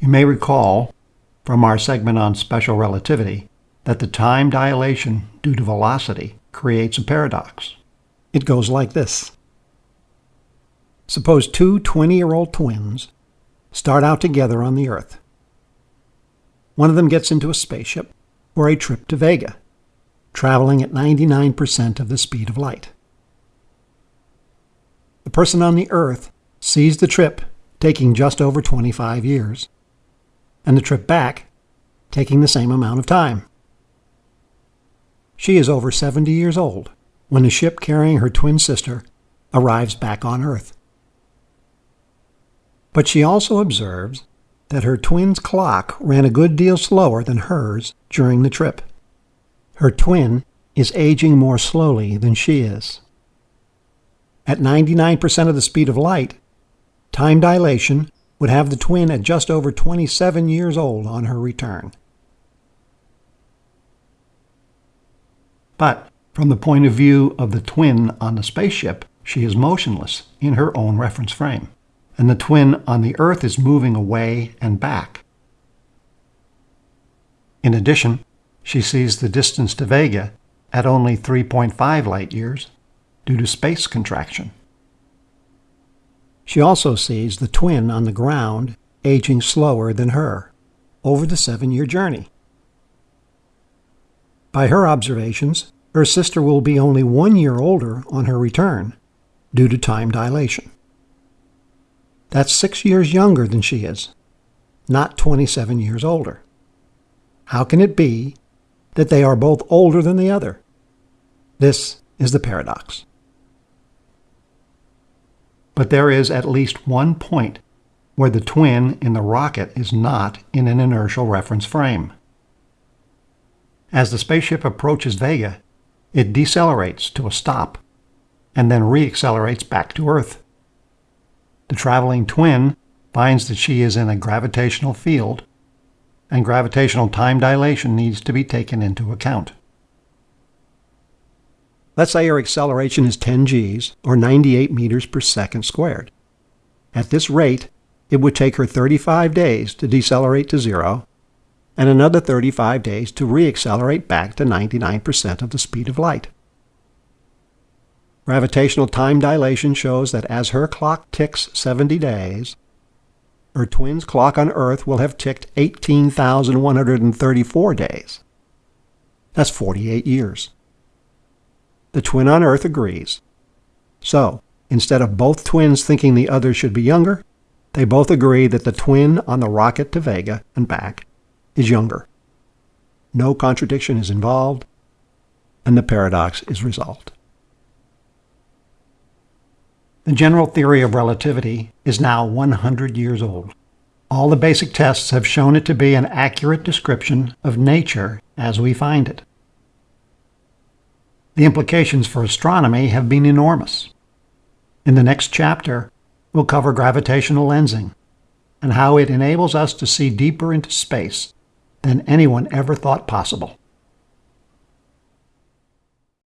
You may recall from our segment on special relativity that the time dilation due to velocity creates a paradox. It goes like this. Suppose two 20-year-old twins start out together on the Earth. One of them gets into a spaceship for a trip to Vega, traveling at 99% of the speed of light. The person on the Earth sees the trip taking just over 25 years, and the trip back taking the same amount of time. She is over 70 years old when the ship carrying her twin sister arrives back on Earth. But she also observes that her twin's clock ran a good deal slower than hers during the trip. Her twin is aging more slowly than she is. At 99% of the speed of light, time dilation would have the twin at just over 27 years old on her return. But from the point of view of the twin on the spaceship, she is motionless in her own reference frame and the twin on the Earth is moving away and back. In addition, she sees the distance to Vega at only 3.5 light years due to space contraction. She also sees the twin on the ground aging slower than her over the seven-year journey. By her observations, her sister will be only one year older on her return due to time dilation. That's six years younger than she is, not 27 years older. How can it be that they are both older than the other? This is the paradox. But there is at least one point where the twin in the rocket is not in an inertial reference frame. As the spaceship approaches Vega, it decelerates to a stop and then reaccelerates back to Earth. The traveling twin finds that she is in a gravitational field, and gravitational time dilation needs to be taken into account. Let's say her acceleration is 10 g's, or 98 meters per second squared. At this rate, it would take her 35 days to decelerate to zero, and another 35 days to reaccelerate back to 99% of the speed of light. Gravitational time dilation shows that as her clock ticks 70 days, her twin's clock on Earth will have ticked 18,134 days. That's 48 years. The twin on Earth agrees. So, instead of both twins thinking the other should be younger, they both agree that the twin on the rocket to Vega and back is younger. No contradiction is involved, and the paradox is resolved. The general theory of relativity is now 100 years old. All the basic tests have shown it to be an accurate description of nature as we find it. The implications for astronomy have been enormous. In the next chapter, we'll cover gravitational lensing and how it enables us to see deeper into space than anyone ever thought possible.